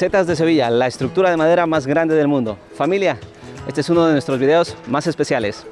Casetas de Sevilla, la estructura de madera más grande del mundo. Familia, este es uno de nuestros videos más especiales.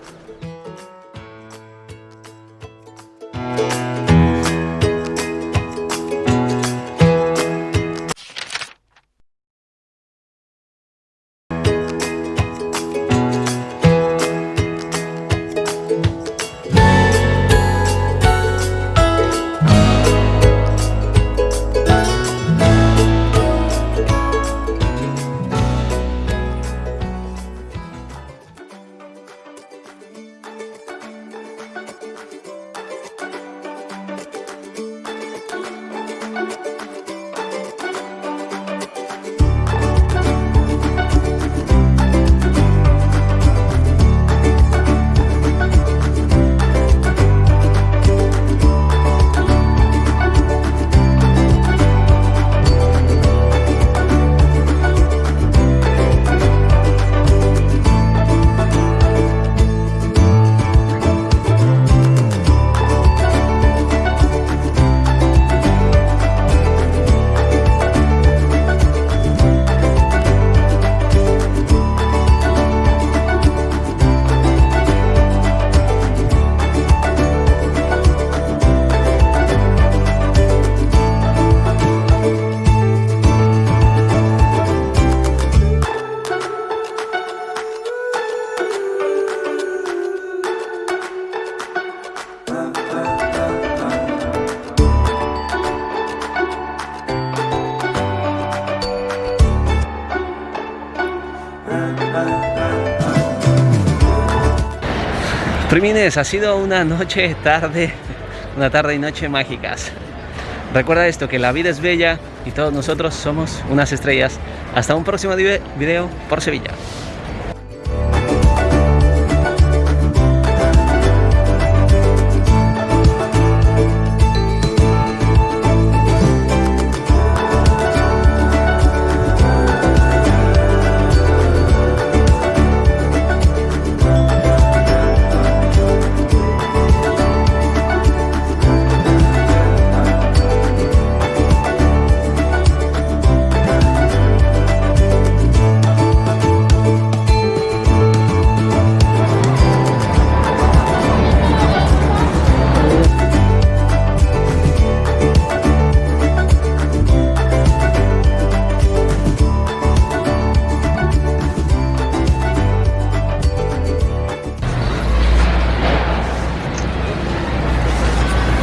Primines, ha sido una noche, tarde, una tarde y noche mágicas. Recuerda esto, que la vida es bella y todos nosotros somos unas estrellas. Hasta un próximo video por Sevilla.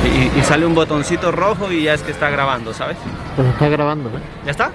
Y, sale un botoncito rojo y ya es que está grabando, ¿sabes? Pues está grabando, ¿eh? ¿Ya está?